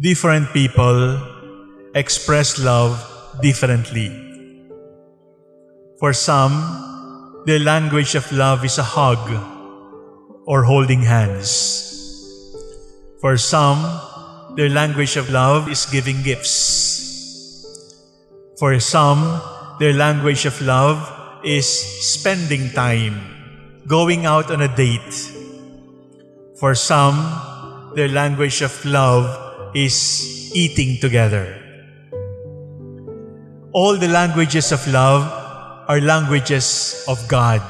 different people express love differently. For some, their language of love is a hug or holding hands. For some, their language of love is giving gifts. For some, their language of love is spending time, going out on a date. For some, their language of love is eating together. All the languages of love are languages of God.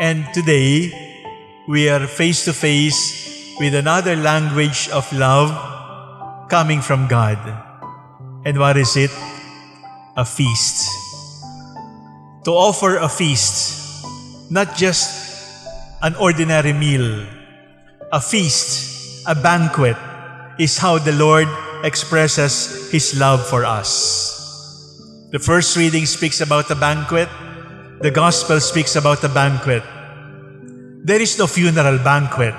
And today, we are face to face with another language of love coming from God. And what is it? A feast. To offer a feast, not just an ordinary meal, a feast, a banquet, is how the Lord expresses His love for us. The first reading speaks about a banquet. The Gospel speaks about a banquet. There is no funeral banquet.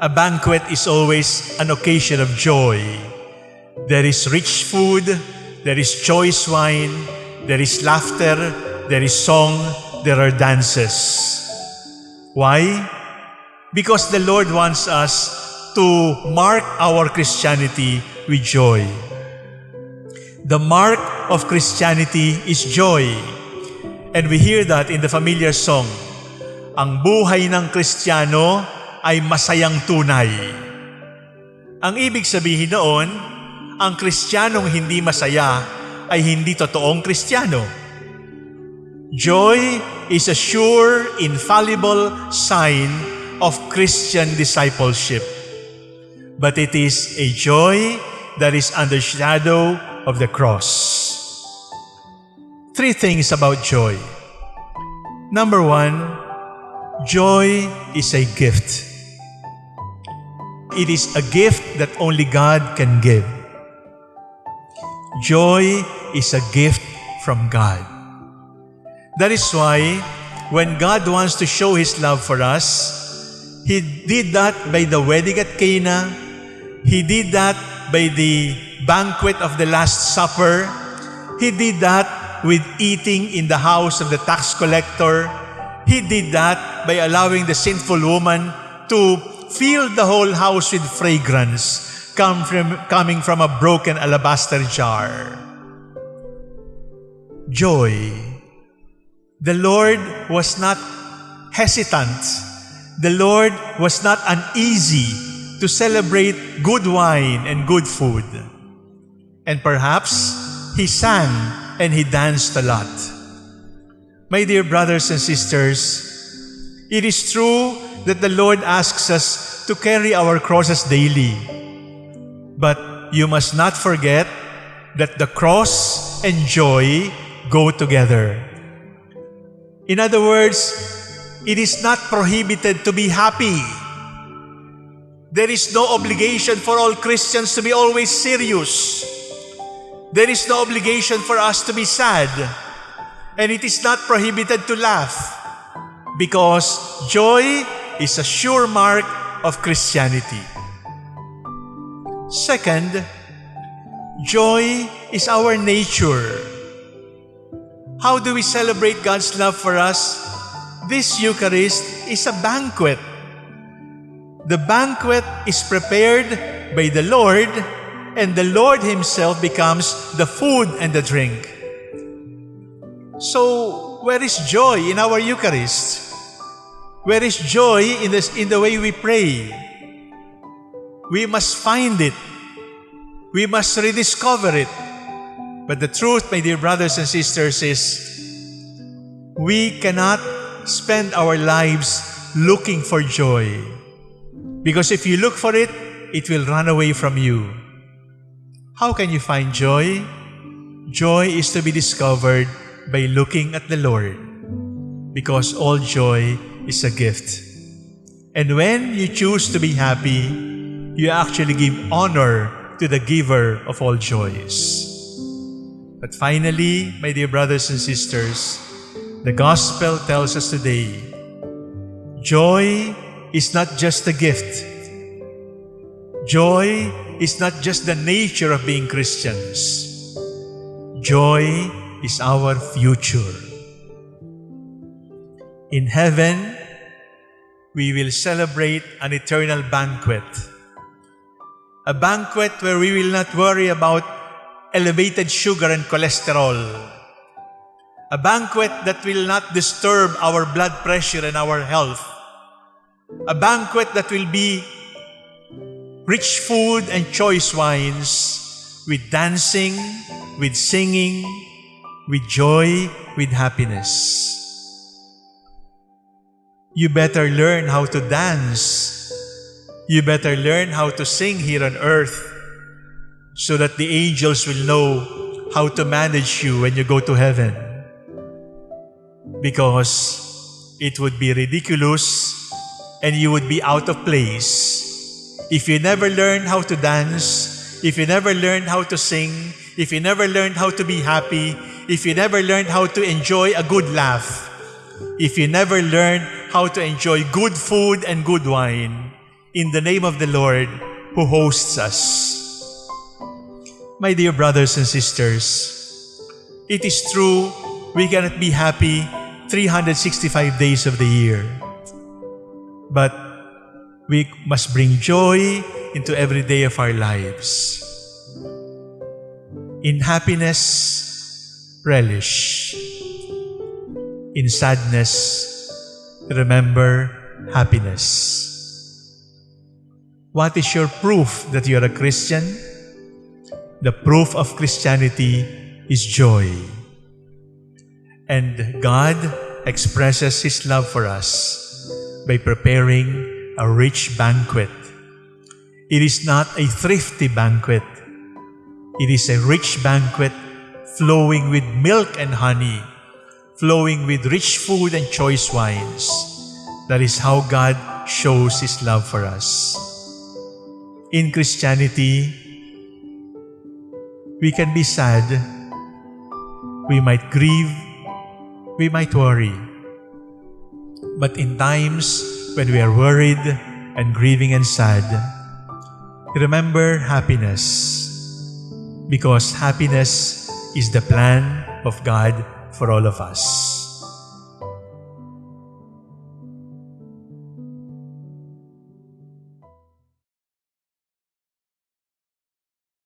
A banquet is always an occasion of joy. There is rich food, there is choice wine, there is laughter, there is song, there are dances. Why? Because the Lord wants us to mark our Christianity with joy. The mark of Christianity is joy. And we hear that in the familiar song, Ang buhay ng Kristiyano ay masayang tunay. Ang ibig sabihin noon, ang Kristiyanong hindi masaya ay hindi totoong Kristiyano. Joy is a sure, infallible sign of Christian discipleship. But it is a joy that is under shadow of the cross. Three things about joy. Number one, joy is a gift. It is a gift that only God can give. Joy is a gift from God. That is why when God wants to show His love for us, He did that by the wedding at Cana. He did that by the banquet of the Last Supper. He did that with eating in the house of the tax collector. He did that by allowing the sinful woman to fill the whole house with fragrance come from, coming from a broken alabaster jar. Joy. The Lord was not hesitant. The Lord was not uneasy to celebrate good wine and good food. And perhaps He sang and he danced a lot. My dear brothers and sisters, it is true that the Lord asks us to carry our crosses daily. But you must not forget that the cross and joy go together. In other words, it is not prohibited to be happy. There is no obligation for all Christians to be always serious. There is no obligation for us to be sad. And it is not prohibited to laugh. Because joy is a sure mark of Christianity. Second, joy is our nature. How do we celebrate God's love for us? This Eucharist is a banquet. The banquet is prepared by the Lord and the Lord Himself becomes the food and the drink. So, where is joy in our Eucharist? Where is joy in, this, in the way we pray? We must find it. We must rediscover it. But the truth, my dear brothers and sisters, is we cannot spend our lives looking for joy. Because if you look for it, it will run away from you. How can you find joy? Joy is to be discovered by looking at the Lord because all joy is a gift. And when you choose to be happy, you actually give honor to the giver of all joys. But finally, my dear brothers and sisters, the gospel tells us today, joy is not just a gift. Joy is not just the nature of being Christians. Joy is our future. In heaven, we will celebrate an eternal banquet. A banquet where we will not worry about elevated sugar and cholesterol. A banquet that will not disturb our blood pressure and our health. A banquet that will be rich food and choice wines with dancing, with singing, with joy, with happiness. You better learn how to dance. You better learn how to sing here on earth so that the angels will know how to manage you when you go to heaven. Because it would be ridiculous and you would be out of place if you never learn how to dance, if you never learn how to sing, if you never learned how to be happy, if you never learned how to enjoy a good laugh, if you never learned how to enjoy good food and good wine in the name of the Lord who hosts us. My dear brothers and sisters, it is true we cannot be happy 365 days of the year. But we must bring joy into every day of our lives. In happiness, relish. In sadness, remember happiness. What is your proof that you are a Christian? The proof of Christianity is joy. And God expresses His love for us by preparing a rich banquet. It is not a thrifty banquet. It is a rich banquet flowing with milk and honey, flowing with rich food and choice wines. That is how God shows His love for us. In Christianity, we can be sad. We might grieve. We might worry. But in times when we are worried and grieving and sad, remember happiness. Because happiness is the plan of God for all of us.